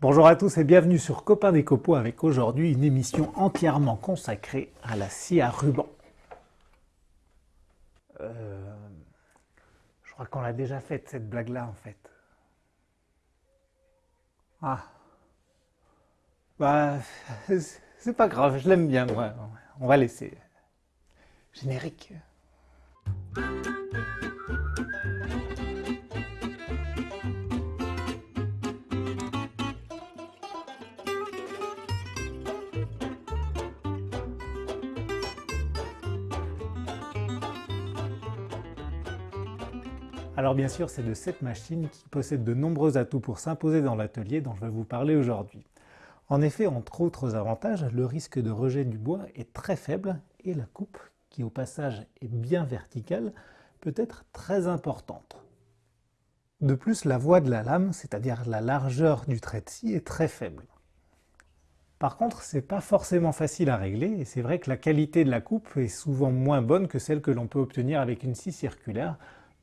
Bonjour à tous et bienvenue sur Copain des Copeaux avec aujourd'hui une émission entièrement consacrée à la scie à ruban. Euh, je crois qu'on l'a déjà faite cette blague-là en fait. Ah. Bah, c'est pas grave, je l'aime bien moi. On va laisser. Générique. Alors bien sûr, c'est de cette machine qui possède de nombreux atouts pour s'imposer dans l'atelier dont je vais vous parler aujourd'hui. En effet, entre autres avantages, le risque de rejet du bois est très faible et la coupe, qui au passage est bien verticale, peut être très importante. De plus, la voie de la lame, c'est-à-dire la largeur du trait de scie, est très faible. Par contre, c'est pas forcément facile à régler, et c'est vrai que la qualité de la coupe est souvent moins bonne que celle que l'on peut obtenir avec une scie circulaire,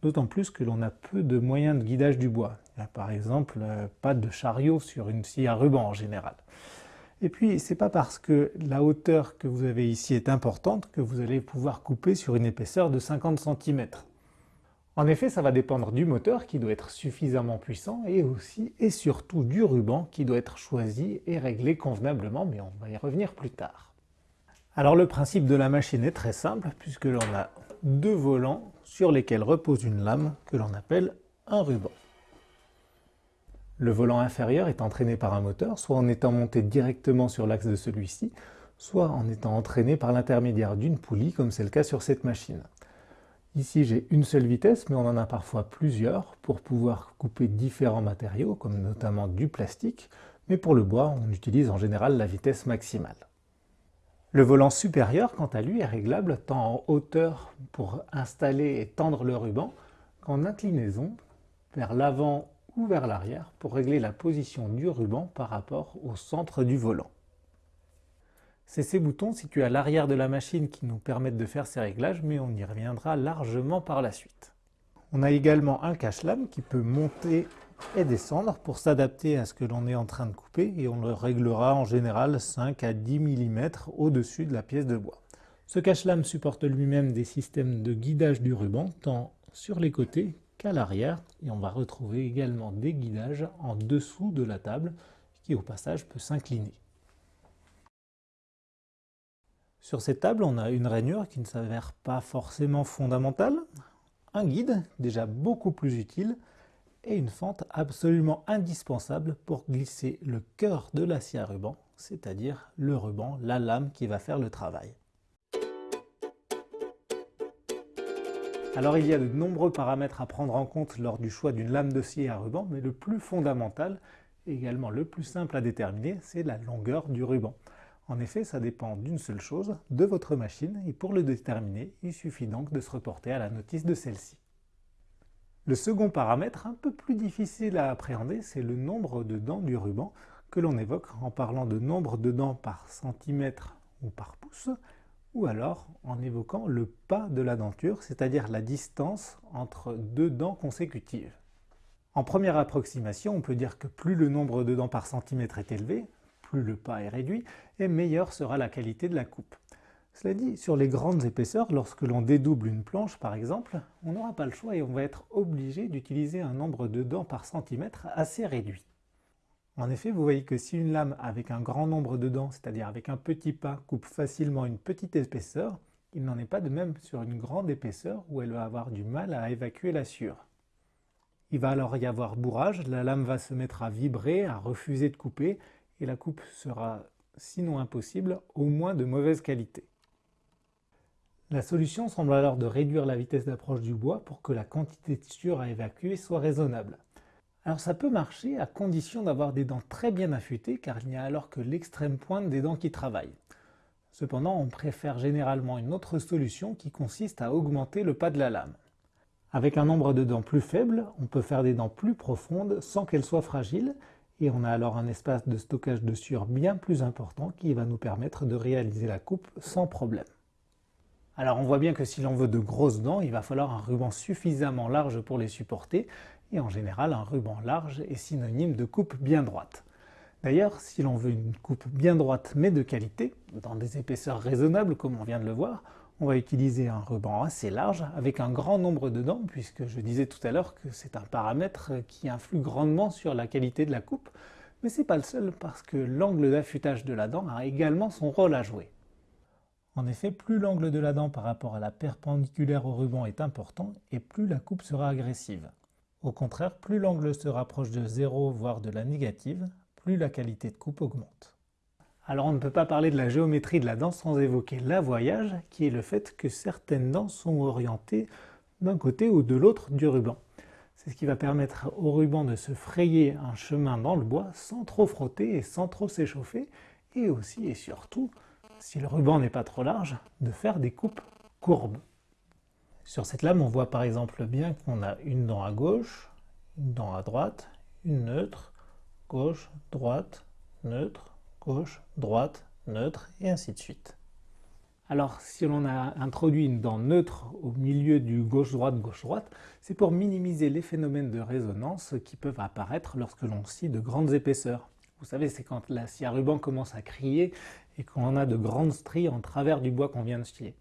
d'autant plus que l'on a peu de moyens de guidage du bois. Par exemple euh, pas de chariot sur une scie à ruban en général. Et puis, c'est pas parce que la hauteur que vous avez ici est importante que vous allez pouvoir couper sur une épaisseur de 50 cm. En effet, ça va dépendre du moteur qui doit être suffisamment puissant et aussi et surtout du ruban qui doit être choisi et réglé convenablement, mais on va y revenir plus tard. Alors le principe de la machine est très simple puisque l'on a deux volants sur lesquels repose une lame que l'on appelle un ruban. Le volant inférieur est entraîné par un moteur, soit en étant monté directement sur l'axe de celui-ci, soit en étant entraîné par l'intermédiaire d'une poulie, comme c'est le cas sur cette machine. Ici, j'ai une seule vitesse, mais on en a parfois plusieurs pour pouvoir couper différents matériaux, comme notamment du plastique, mais pour le bois, on utilise en général la vitesse maximale. Le volant supérieur, quant à lui, est réglable tant en hauteur pour installer et tendre le ruban qu'en inclinaison vers l'avant ou vers l'arrière pour régler la position du ruban par rapport au centre du volant. C'est ces boutons situés à l'arrière de la machine qui nous permettent de faire ces réglages, mais on y reviendra largement par la suite. On a également un cache-lame qui peut monter et descendre pour s'adapter à ce que l'on est en train de couper et on le réglera en général 5 à 10 mm au-dessus de la pièce de bois. Ce cache-lame supporte lui-même des systèmes de guidage du ruban tant sur les côtés qu'à l'arrière et on va retrouver également des guidages en dessous de la table qui au passage peut s'incliner. Sur cette table, on a une rainure qui ne s'avère pas forcément fondamentale, un guide déjà beaucoup plus utile et une fente absolument indispensable pour glisser le cœur de l'acier à ruban, c'est-à-dire le ruban, la lame qui va faire le travail. Alors il y a de nombreux paramètres à prendre en compte lors du choix d'une lame de scie à ruban, mais le plus fondamental, également le plus simple à déterminer, c'est la longueur du ruban. En effet, ça dépend d'une seule chose, de votre machine, et pour le déterminer, il suffit donc de se reporter à la notice de celle-ci. Le second paramètre, un peu plus difficile à appréhender, c'est le nombre de dents du ruban que l'on évoque en parlant de nombre de dents par centimètre ou par pouce, ou alors en évoquant le pas de la denture, c'est-à-dire la distance entre deux dents consécutives. En première approximation, on peut dire que plus le nombre de dents par centimètre est élevé, plus le pas est réduit, et meilleure sera la qualité de la coupe. Cela dit, sur les grandes épaisseurs, lorsque l'on dédouble une planche par exemple, on n'aura pas le choix et on va être obligé d'utiliser un nombre de dents par centimètre assez réduit. En effet, vous voyez que si une lame avec un grand nombre de dents, c'est-à-dire avec un petit pas, coupe facilement une petite épaisseur, il n'en est pas de même sur une grande épaisseur où elle va avoir du mal à évacuer la sueur. Il va alors y avoir bourrage, la lame va se mettre à vibrer, à refuser de couper, et la coupe sera, sinon impossible, au moins de mauvaise qualité. La solution semble alors de réduire la vitesse d'approche du bois pour que la quantité de sueur à évacuer soit raisonnable. Alors ça peut marcher à condition d'avoir des dents très bien affûtées car il n'y a alors que l'extrême pointe des dents qui travaillent. Cependant, on préfère généralement une autre solution qui consiste à augmenter le pas de la lame. Avec un nombre de dents plus faible, on peut faire des dents plus profondes sans qu'elles soient fragiles et on a alors un espace de stockage de sueur bien plus important qui va nous permettre de réaliser la coupe sans problème. Alors on voit bien que si l'on veut de grosses dents, il va falloir un ruban suffisamment large pour les supporter, et en général un ruban large est synonyme de coupe bien droite. D'ailleurs, si l'on veut une coupe bien droite mais de qualité, dans des épaisseurs raisonnables comme on vient de le voir, on va utiliser un ruban assez large avec un grand nombre de dents, puisque je disais tout à l'heure que c'est un paramètre qui influe grandement sur la qualité de la coupe, mais c'est pas le seul parce que l'angle d'affûtage de la dent a également son rôle à jouer. En effet, plus l'angle de la dent par rapport à la perpendiculaire au ruban est important, et plus la coupe sera agressive. Au contraire, plus l'angle se rapproche de 0, voire de la négative, plus la qualité de coupe augmente. Alors on ne peut pas parler de la géométrie de la dent sans évoquer l'avoyage, qui est le fait que certaines dents sont orientées d'un côté ou de l'autre du ruban. C'est ce qui va permettre au ruban de se frayer un chemin dans le bois sans trop frotter et sans trop s'échauffer, et aussi et surtout si le ruban n'est pas trop large, de faire des coupes courbes. Sur cette lame, on voit par exemple bien qu'on a une dent à gauche, une dent à droite, une neutre, gauche, droite, neutre, gauche, droite, neutre, et ainsi de suite. Alors, si l'on a introduit une dent neutre au milieu du gauche-droite, gauche-droite, c'est pour minimiser les phénomènes de résonance qui peuvent apparaître lorsque l'on scie de grandes épaisseurs. Vous savez, c'est quand la scie à ruban commence à crier et qu'on a de grandes stries en travers du bois qu'on vient de scier.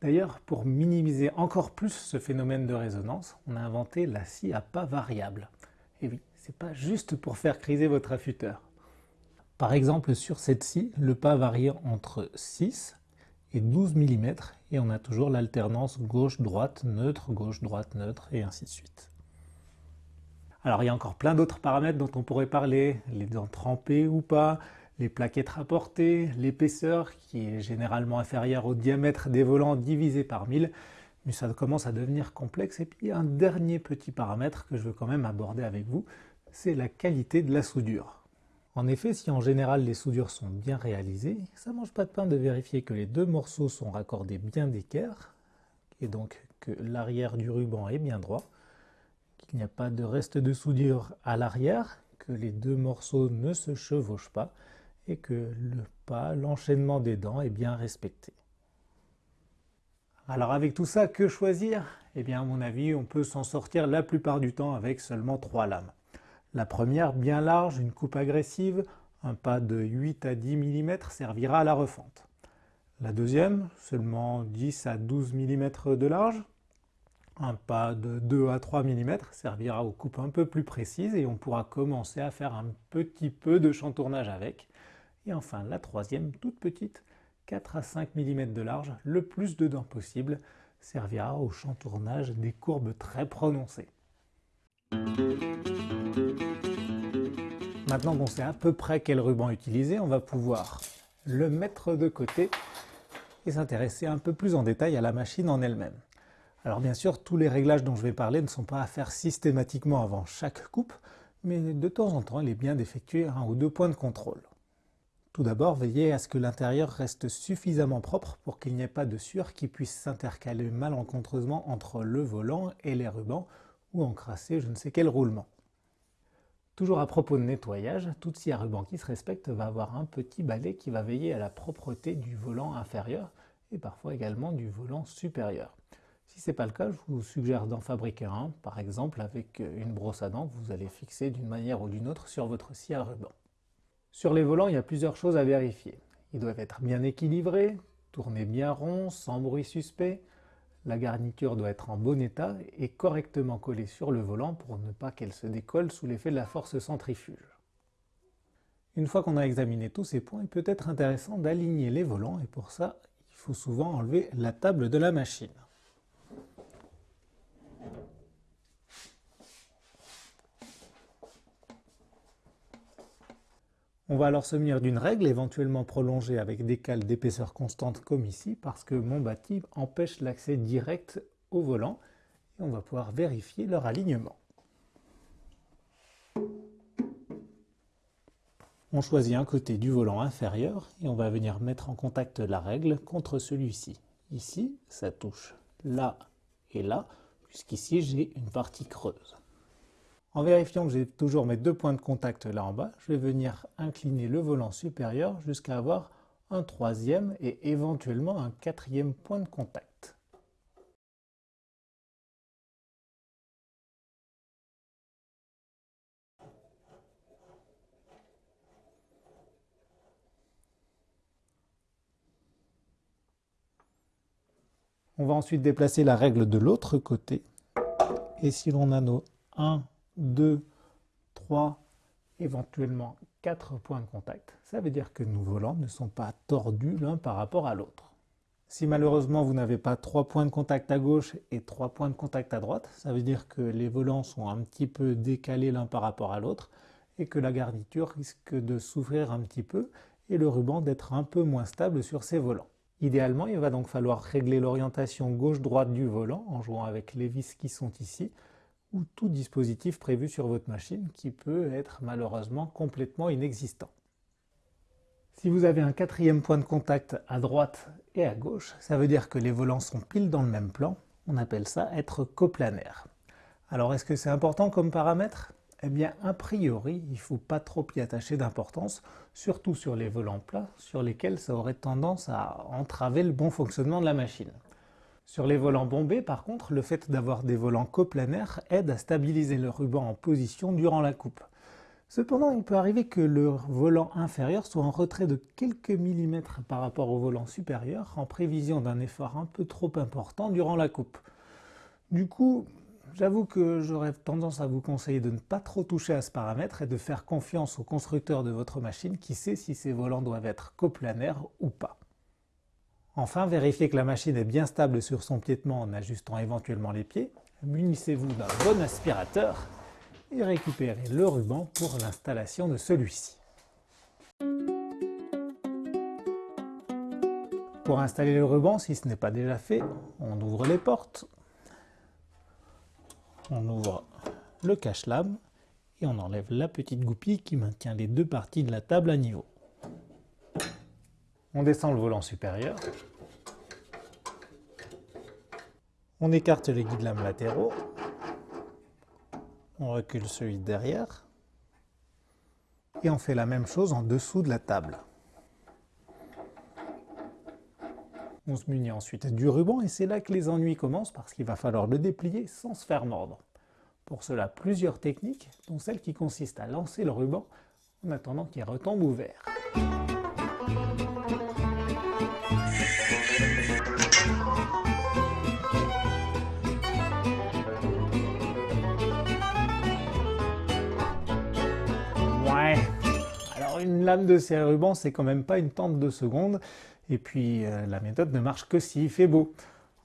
D'ailleurs, pour minimiser encore plus ce phénomène de résonance, on a inventé la scie à pas variable. Et oui, c'est pas juste pour faire criser votre affûteur. Par exemple, sur cette scie, le pas varie entre 6 et 12 mm, et on a toujours l'alternance gauche-droite, neutre, gauche-droite, neutre, et ainsi de suite. Alors il y a encore plein d'autres paramètres dont on pourrait parler, les dents trempées ou pas, les plaquettes rapportées, l'épaisseur qui est généralement inférieure au diamètre des volants divisé par 1000, mais ça commence à devenir complexe. Et puis un dernier petit paramètre que je veux quand même aborder avec vous, c'est la qualité de la soudure. En effet, si en général les soudures sont bien réalisées, ça mange pas de pain de vérifier que les deux morceaux sont raccordés bien d'équerre, et donc que l'arrière du ruban est bien droit, qu'il n'y a pas de reste de soudure à l'arrière, que les deux morceaux ne se chevauchent pas, et que le pas, l'enchaînement des dents est bien respecté. Alors avec tout ça, que choisir? Eh bien à mon avis, on peut s'en sortir la plupart du temps avec seulement trois lames. La première, bien large, une coupe agressive, un pas de 8 à 10 mm servira à la refente. La deuxième, seulement 10 à 12 mm de large, un pas de 2 à 3 mm servira aux coupes un peu plus précises et on pourra commencer à faire un petit peu de chantournage avec. Et enfin, la troisième, toute petite, 4 à 5 mm de large, le plus de dents possible, servira au chantournage des courbes très prononcées. Maintenant qu'on sait à peu près quel ruban utiliser, on va pouvoir le mettre de côté et s'intéresser un peu plus en détail à la machine en elle-même. Alors bien sûr, tous les réglages dont je vais parler ne sont pas à faire systématiquement avant chaque coupe, mais de temps en temps, il est bien d'effectuer un ou deux points de contrôle. Tout d'abord, veillez à ce que l'intérieur reste suffisamment propre pour qu'il n'y ait pas de sueur qui puisse s'intercaler malencontreusement entre le volant et les rubans ou encrasser je ne sais quel roulement. Toujours à propos de nettoyage, toute scie à ruban qui se respecte va avoir un petit balai qui va veiller à la propreté du volant inférieur et parfois également du volant supérieur. Si ce n'est pas le cas, je vous suggère d'en fabriquer un, par exemple avec une brosse à dents vous allez fixer d'une manière ou d'une autre sur votre scie à ruban. Sur les volants, il y a plusieurs choses à vérifier. Ils doivent être bien équilibrés, tourner bien rond, sans bruit suspect. La garniture doit être en bon état et correctement collée sur le volant pour ne pas qu'elle se décolle sous l'effet de la force centrifuge. Une fois qu'on a examiné tous ces points, il peut être intéressant d'aligner les volants et pour ça, il faut souvent enlever la table de la machine. On va alors se munir d'une règle, éventuellement prolongée avec des cales d'épaisseur constante comme ici, parce que mon bâti empêche l'accès direct au volant, et on va pouvoir vérifier leur alignement. On choisit un côté du volant inférieur et on va venir mettre en contact la règle contre celui-ci. Ici, ça touche là et là, puisqu'ici j'ai une partie creuse. En vérifiant que j'ai toujours mes deux points de contact là en bas, je vais venir incliner le volant supérieur jusqu'à avoir un troisième et éventuellement un quatrième point de contact. On va ensuite déplacer la règle de l'autre côté. Et si l'on a nos 1, 2, 3, éventuellement 4 points de contact, ça veut dire que nos volants ne sont pas tordus l'un par rapport à l'autre. Si malheureusement vous n'avez pas 3 points de contact à gauche et 3 points de contact à droite, ça veut dire que les volants sont un petit peu décalés l'un par rapport à l'autre et que la garniture risque de souffrir un petit peu et le ruban d'être un peu moins stable sur ces volants. Idéalement, il va donc falloir régler l'orientation gauche-droite du volant en jouant avec les vis qui sont ici ou tout dispositif prévu sur votre machine qui peut être malheureusement complètement inexistant. Si vous avez un quatrième point de contact à droite et à gauche, ça veut dire que les volants sont pile dans le même plan. On appelle ça être coplanaire. Alors est-ce que c'est important comme paramètre? Eh bien, a priori, il ne faut pas trop y attacher d'importance, surtout sur les volants plats, sur lesquels ça aurait tendance à entraver le bon fonctionnement de la machine. Sur les volants bombés, par contre, le fait d'avoir des volants coplanaires aide à stabiliser le ruban en position durant la coupe. Cependant, il peut arriver que le volant inférieur soit en retrait de quelques millimètres par rapport au volant supérieur, en prévision d'un effort un peu trop important durant la coupe. Du coup, J'avoue que j'aurais tendance à vous conseiller de ne pas trop toucher à ce paramètre et de faire confiance au constructeur de votre machine qui sait si ces volants doivent être coplanaires ou pas. Enfin, vérifiez que la machine est bien stable sur son piétement en ajustant éventuellement les pieds. Munissez-vous d'un bon aspirateur et récupérez le ruban pour l'installation de celui-ci. Pour installer le ruban, si ce n'est pas déjà fait, on ouvre les portes, on ouvre le cache-lame et on enlève la petite goupille qui maintient les deux parties de la table à niveau. On descend le volant supérieur. On écarte les guides lames latéraux. On recule celui de derrière. Et on fait la même chose en dessous de la table. On se munit ensuite du ruban et c'est là que les ennuis commencent parce qu'il va falloir le déplier sans se faire mordre. Pour cela, plusieurs techniques, dont celle qui consiste à lancer le ruban en attendant qu'il retombe ouvert. Une lame de serre ruban, c'est quand même pas une tente de seconde, et puis euh, la méthode ne marche que s'il fait beau.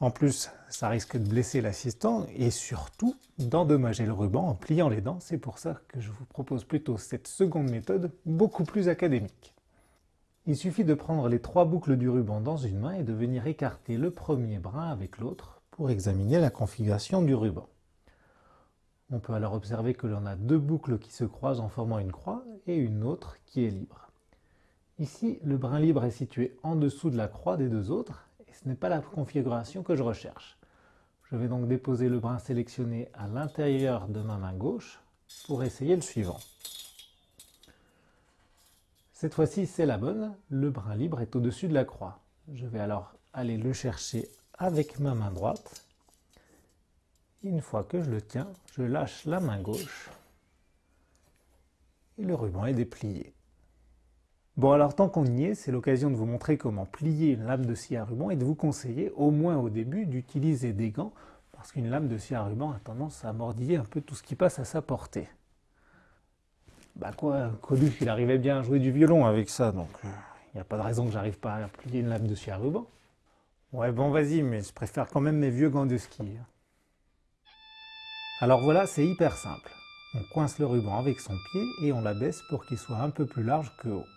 En plus, ça risque de blesser l'assistant et surtout d'endommager le ruban en pliant les dents. C'est pour ça que je vous propose plutôt cette seconde méthode, beaucoup plus académique. Il suffit de prendre les trois boucles du ruban dans une main et de venir écarter le premier brin avec l'autre pour examiner la configuration du ruban. On peut alors observer que l'on a deux boucles qui se croisent en formant une croix et une autre qui est libre. Ici, le brin libre est situé en dessous de la croix des deux autres ce n'est pas la configuration que je recherche. Je vais donc déposer le brin sélectionné à l'intérieur de ma main gauche pour essayer le suivant. Cette fois-ci, c'est la bonne, le brin libre est au-dessus de la croix. Je vais alors aller le chercher avec ma main droite. Une fois que je le tiens, je lâche la main gauche et le ruban est déplié. Bon alors tant qu'on y est, c'est l'occasion de vous montrer comment plier une lame de scie à ruban et de vous conseiller, au moins au début, d'utiliser des gants, parce qu'une lame de scie à ruban a tendance à mordiller un peu tout ce qui passe à sa portée. Bah quoi, Coluche il arrivait bien à jouer du violon avec ça, donc il euh, n'y a pas de raison que j'arrive pas à plier une lame de scie à ruban. Ouais bon vas-y, mais je préfère quand même mes vieux gants de ski. Hein. Alors voilà, c'est hyper simple. On coince le ruban avec son pied et on l'abaisse pour qu'il soit un peu plus large que haut.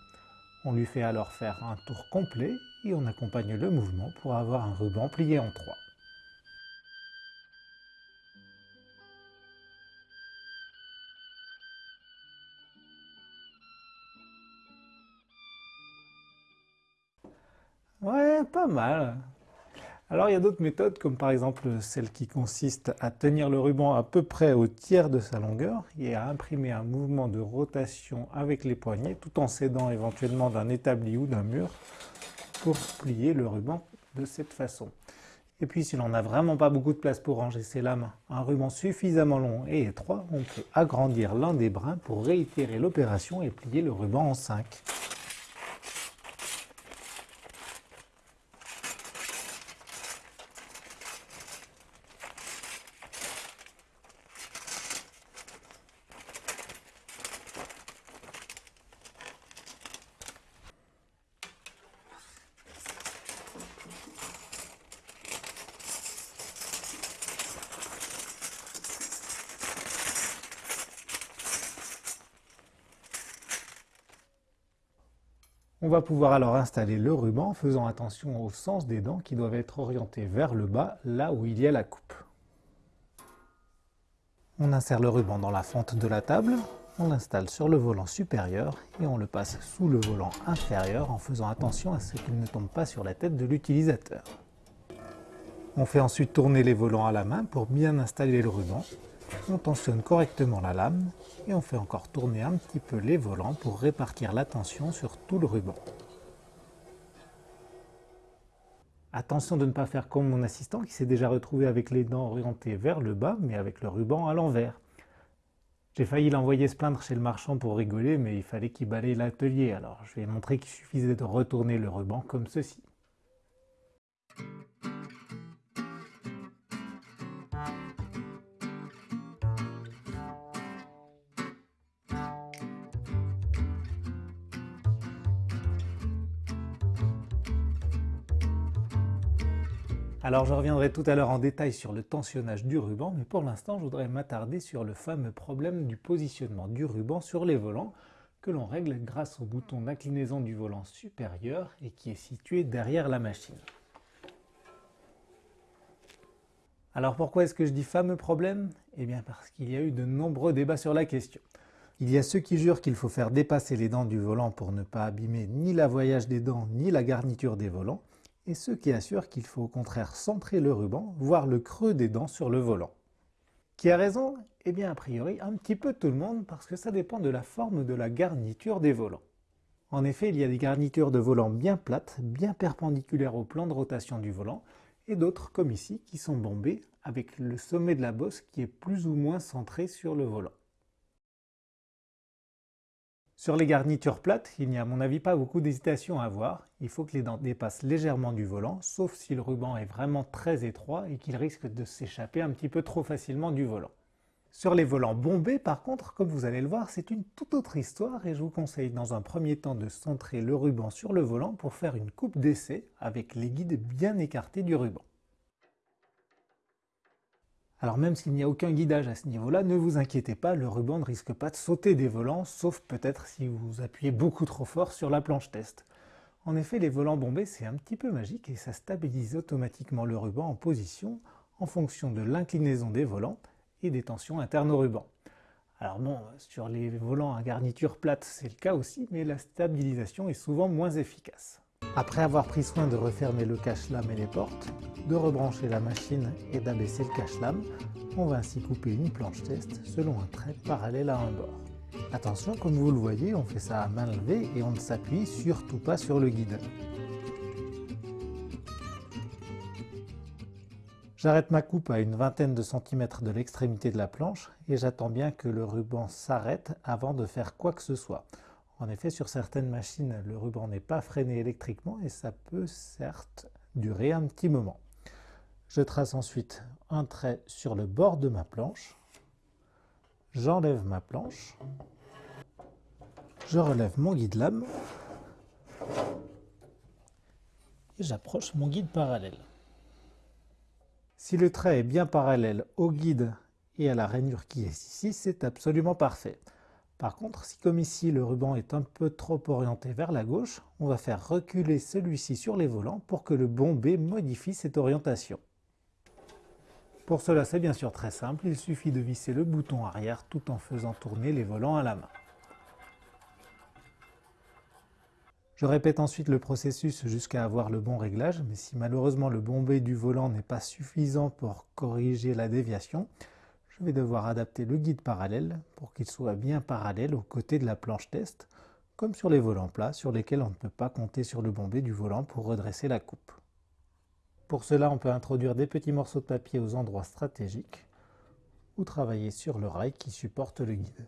On lui fait alors faire un tour complet et on accompagne le mouvement pour avoir un ruban plié en trois. Ouais, pas mal. Alors il y a d'autres méthodes, comme par exemple celle qui consiste à tenir le ruban à peu près au tiers de sa longueur et à imprimer un mouvement de rotation avec les poignets tout en s'aidant éventuellement d'un établi ou d'un mur pour plier le ruban de cette façon. Et puis si l'on n'a vraiment pas beaucoup de place pour ranger ses lames, un ruban suffisamment long et étroit, on peut agrandir l'un des brins pour réitérer l'opération et plier le ruban en 5. Va pouvoir alors installer le ruban en faisant attention au sens des dents qui doivent être orientés vers le bas, là où il y a la coupe. On insère le ruban dans la fente de la table, on l'installe sur le volant supérieur et on le passe sous le volant inférieur en faisant attention à ce qu'il ne tombe pas sur la tête de l'utilisateur. On fait ensuite tourner les volants à la main pour bien installer le ruban. On tensionne correctement la lame et on fait encore tourner un petit peu les volants pour répartir la tension sur tout le ruban. Attention de ne pas faire comme mon assistant qui s'est déjà retrouvé avec les dents orientées vers le bas mais avec le ruban à l'envers. J'ai failli l'envoyer se plaindre chez le marchand pour rigoler mais il fallait qu'il balaye l'atelier alors je ai montré qu'il suffisait de retourner le ruban comme ceci. Alors je reviendrai tout à l'heure en détail sur le tensionnage du ruban, mais pour l'instant je voudrais m'attarder sur le fameux problème du positionnement du ruban sur les volants que l'on règle grâce au bouton d'inclinaison du volant supérieur et qui est situé derrière la machine. Alors pourquoi est-ce que je dis fameux problème? Eh bien parce qu'il y a eu de nombreux débats sur la question. Il y a ceux qui jurent qu'il faut faire dépasser les dents du volant pour ne pas abîmer ni la voyage des dents ni la garniture des volants, et ceux qui assurent qu'il faut au contraire centrer le ruban, voire le creux des dents sur le volant. Qui a raison? Eh bien a priori un petit peu tout le monde parce que ça dépend de la forme de la garniture des volants. En effet, il y a des garnitures de volant bien plates, bien perpendiculaires au plan de rotation du volant, et d'autres comme ici qui sont bombées avec le sommet de la bosse qui est plus ou moins centré sur le volant. Sur les garnitures plates, il n'y a à mon avis pas beaucoup d'hésitation à avoir. Il faut que les dents dépassent légèrement du volant, sauf si le ruban est vraiment très étroit et qu'il risque de s'échapper un petit peu trop facilement du volant. Sur les volants bombés, par contre, comme vous allez le voir, c'est une toute autre histoire et je vous conseille dans un premier temps de centrer le ruban sur le volant pour faire une coupe d'essai avec les guides bien écartés du ruban. Alors même s'il n'y a aucun guidage à ce niveau-là, ne vous inquiétez pas, le ruban ne risque pas de sauter des volants, sauf peut-être si vous appuyez beaucoup trop fort sur la planche test. En effet, les volants bombés, c'est un petit peu magique et ça stabilise automatiquement le ruban en position en fonction de l'inclinaison des volants et des tensions internes au ruban. Alors bon, sur les volants à garniture plate, c'est le cas aussi, mais la stabilisation est souvent moins efficace. Après avoir pris soin de refermer le cache-lame et les portes, de rebrancher la machine et d'abaisser le cache-lame, on va ainsi couper une planche test selon un trait parallèle à un bord. Attention, comme vous le voyez, on fait ça à main levée et on ne s'appuie surtout pas sur le guide. J'arrête ma coupe à une vingtaine de centimètres de l'extrémité de la planche et j'attends bien que le ruban s'arrête avant de faire quoi que ce soit. En effet, sur certaines machines, le ruban n'est pas freiné électriquement et ça peut certes durer un petit moment. Je trace ensuite un trait sur le bord de ma planche. J'enlève ma planche. Je relève mon guide lame. Et j'approche mon guide parallèle. Si le trait est bien parallèle au guide et à la rainure qui est ici, c'est absolument parfait. Par contre, si comme ici le ruban est un peu trop orienté vers la gauche, on va faire reculer celui-ci sur les volants pour que le bombé modifie cette orientation. Pour cela, c'est bien sûr très simple, il suffit de visser le bouton arrière tout en faisant tourner les volants à la main. Je répète ensuite le processus jusqu'à avoir le bon réglage, mais si malheureusement le bombé du volant n'est pas suffisant pour corriger la déviation, je vais devoir adapter le guide parallèle pour qu'il soit bien parallèle aux côtés de la planche test, comme sur les volants plats sur lesquels on ne peut pas compter sur le bombé du volant pour redresser la coupe. Pour cela, on peut introduire des petits morceaux de papier aux endroits stratégiques ou travailler sur le rail qui supporte le guide.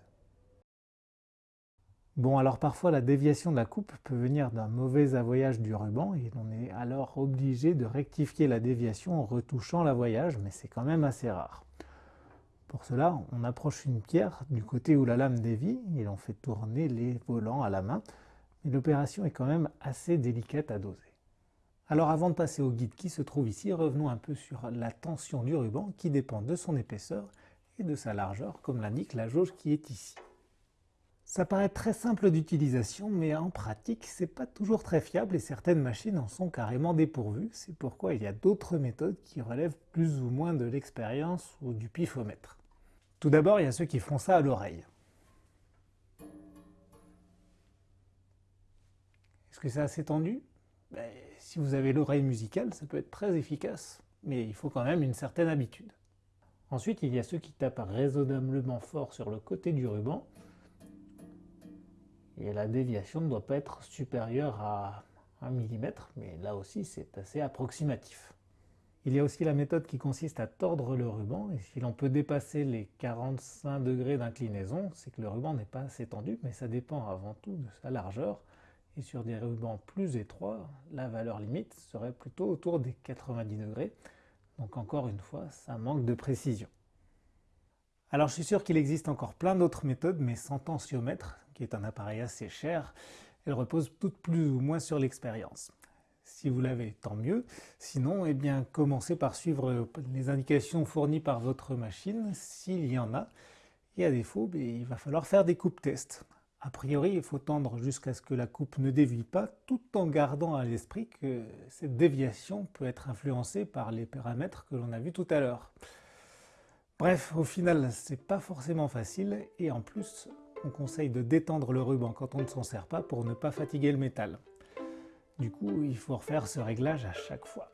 Bon, alors parfois la déviation de la coupe peut venir d'un mauvais avoyage du ruban et on est alors obligé de rectifier la déviation en retouchant l'avoyage, mais c'est quand même assez rare. Pour cela, on approche une pierre du côté où la lame dévie et on fait tourner les volants à la main, mais l'opération est quand même assez délicate à doser. Alors avant de passer au guide qui se trouve ici, revenons un peu sur la tension du ruban qui dépend de son épaisseur et de sa largeur, comme l'indique la jauge qui est ici. Ça paraît très simple d'utilisation, mais en pratique, c'est pas toujours très fiable et certaines machines en sont carrément dépourvues. C'est pourquoi il y a d'autres méthodes qui relèvent plus ou moins de l'expérience ou du pifomètre. Tout d'abord, il y a ceux qui font ça à l'oreille. Est-ce que c'est assez tendu? Ben, Si vous avez l'oreille musicale, ça peut être très efficace, mais il faut quand même une certaine habitude. Ensuite, il y a ceux qui tapent raisonnablement fort sur le côté du ruban, et la déviation ne doit pas être supérieure à 1 mm, mais là aussi c'est assez approximatif. Il y a aussi la méthode qui consiste à tordre le ruban, et si l'on peut dépasser les 45 degrés d'inclinaison, c'est que le ruban n'est pas assez tendu, mais ça dépend avant tout de sa largeur, et sur des rubans plus étroits, la valeur limite serait plutôt autour des 90 degrés, donc encore une fois, ça manque de précision. Alors je suis sûr qu'il existe encore plein d'autres méthodes, mais sans tensiomètre, qui est un appareil assez cher, elles reposent toutes plus ou moins sur l'expérience. Si vous l'avez, tant mieux. Sinon, eh bien, commencez par suivre les indications fournies par votre machine, s'il y en a. Et à défaut, il va falloir faire des coupes tests. A priori, il faut tendre jusqu'à ce que la coupe ne dévie pas, tout en gardant à l'esprit que cette déviation peut être influencée par les paramètres que l'on a vus tout à l'heure. Bref, au final, c'est pas forcément facile et en plus, on conseille de détendre le ruban quand on ne s'en sert pas pour ne pas fatiguer le métal. Du coup, il faut refaire ce réglage à chaque fois.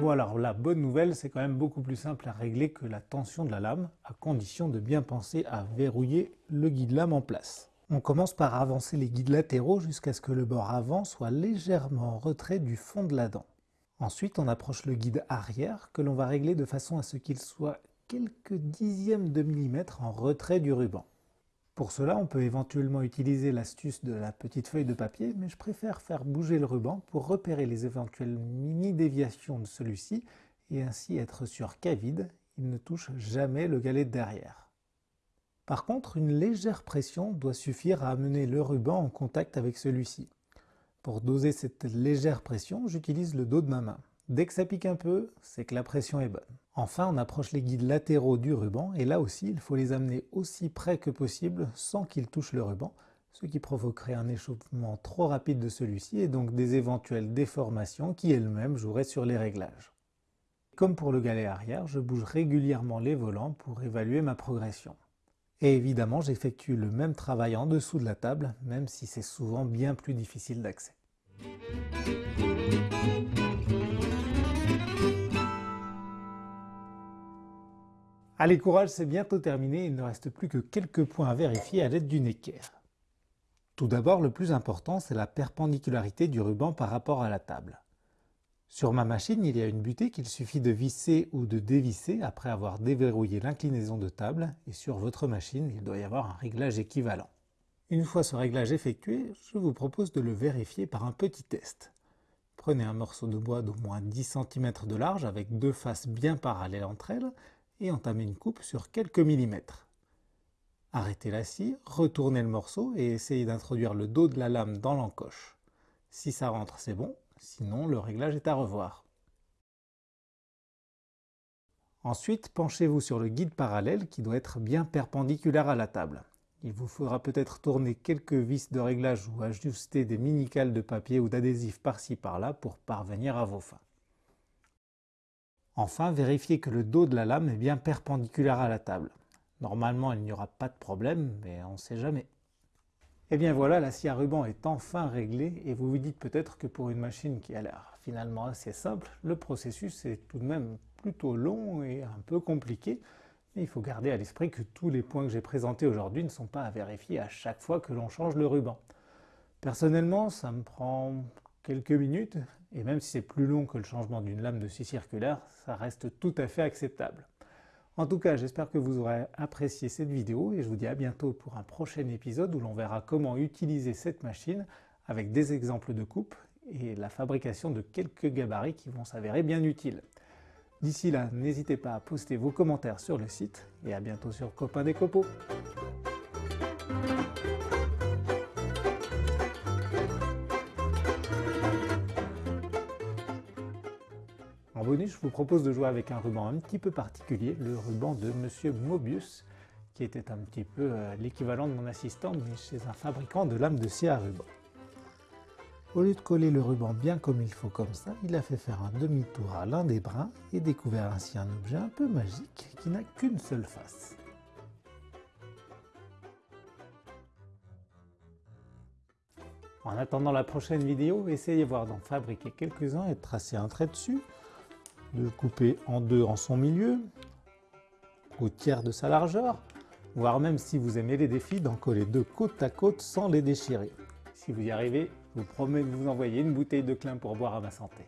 Bon alors la bonne nouvelle, c'est quand même beaucoup plus simple à régler que la tension de la lame, à condition de bien penser à verrouiller le guide lame en place. On commence par avancer les guides latéraux jusqu'à ce que le bord avant soit légèrement en retrait du fond de la dent. Ensuite, on approche le guide arrière que l'on va régler de façon à ce qu'il soit quelques dixièmes de millimètre en retrait du ruban. Pour cela, on peut éventuellement utiliser l'astuce de la petite feuille de papier, mais je préfère faire bouger le ruban pour repérer les éventuelles mini-déviations de celui-ci et ainsi être sûr qu'à vide, il ne touche jamais le galet de derrière. Par contre, une légère pression doit suffire à amener le ruban en contact avec celui-ci. Pour doser cette légère pression, j'utilise le dos de ma main. Dès que ça pique un peu, c'est que la pression est bonne. Enfin, on approche les guides latéraux du ruban, et là aussi, il faut les amener aussi près que possible sans qu'ils touchent le ruban, ce qui provoquerait un échauffement trop rapide de celui-ci et donc des éventuelles déformations qui elles-mêmes joueraient sur les réglages. Comme pour le galet arrière, je bouge régulièrement les volants pour évaluer ma progression. Et évidemment, j'effectue le même travail en dessous de la table, même si c'est souvent bien plus difficile d'accès. Allez, courage, c'est bientôt terminé, il ne reste plus que quelques points à vérifier à l'aide du équerre. Tout d'abord, le plus important, c'est la perpendicularité du ruban par rapport à la table. Sur ma machine, il y a une butée qu'il suffit de visser ou de dévisser après avoir déverrouillé l'inclinaison de table, et sur votre machine, il doit y avoir un réglage équivalent. Une fois ce réglage effectué, je vous propose de le vérifier par un petit test. Prenez un morceau de bois d'au moins 10 cm de large avec deux faces bien parallèles entre elles et entamez une coupe sur quelques millimètres. Arrêtez la scie, retournez le morceau et essayez d'introduire le dos de la lame dans l'encoche. Si ça rentre, c'est bon, sinon le réglage est à revoir. Ensuite, penchez-vous sur le guide parallèle qui doit être bien perpendiculaire à la table. Il vous faudra peut-être tourner quelques vis de réglage ou ajuster des mini-cales de papier ou d'adhésif par-ci par-là pour parvenir à vos fins. Enfin, vérifiez que le dos de la lame est bien perpendiculaire à la table. Normalement, il n'y aura pas de problème, mais on ne sait jamais. Et eh bien voilà, la scie à ruban est enfin réglée et vous vous dites peut-être que pour une machine qui a l'air finalement assez simple, le processus est tout de même plutôt long et un peu compliqué. Mais il faut garder à l'esprit que tous les points que j'ai présentés aujourd'hui ne sont pas à vérifier à chaque fois que l'on change le ruban. Personnellement, ça me prend quelques minutes, et même si c'est plus long que le changement d'une lame de scie circulaire, ça reste tout à fait acceptable. En tout cas, j'espère que vous aurez apprécié cette vidéo et je vous dis à bientôt pour un prochain épisode où l'on verra comment utiliser cette machine avec des exemples de coupe et la fabrication de quelques gabarits qui vont s'avérer bien utiles. D'ici là, n'hésitez pas à poster vos commentaires sur le site et à bientôt sur Copain des Copeaux. En bonus, je vous propose de jouer avec un ruban un petit peu particulier, le ruban de Monsieur Mobius, qui était un petit peu euh, l'équivalent de mon assistant, mais chez un fabricant de lames de scie à ruban. Au lieu de coller le ruban bien comme il faut comme ça, il a fait faire un demi-tour à l'un des brins et découvert ainsi un objet un peu magique qui n'a qu'une seule face. En attendant la prochaine vidéo, essayez voir d'en fabriquer quelques-uns et de tracer un trait dessus, de le couper en deux en son milieu, au tiers de sa largeur, voire même si vous aimez les défis, d'en coller deux côte à côte sans les déchirer. Si vous y arrivez, je vous promets de vous envoyer une bouteille de clin pour boire à ma santé.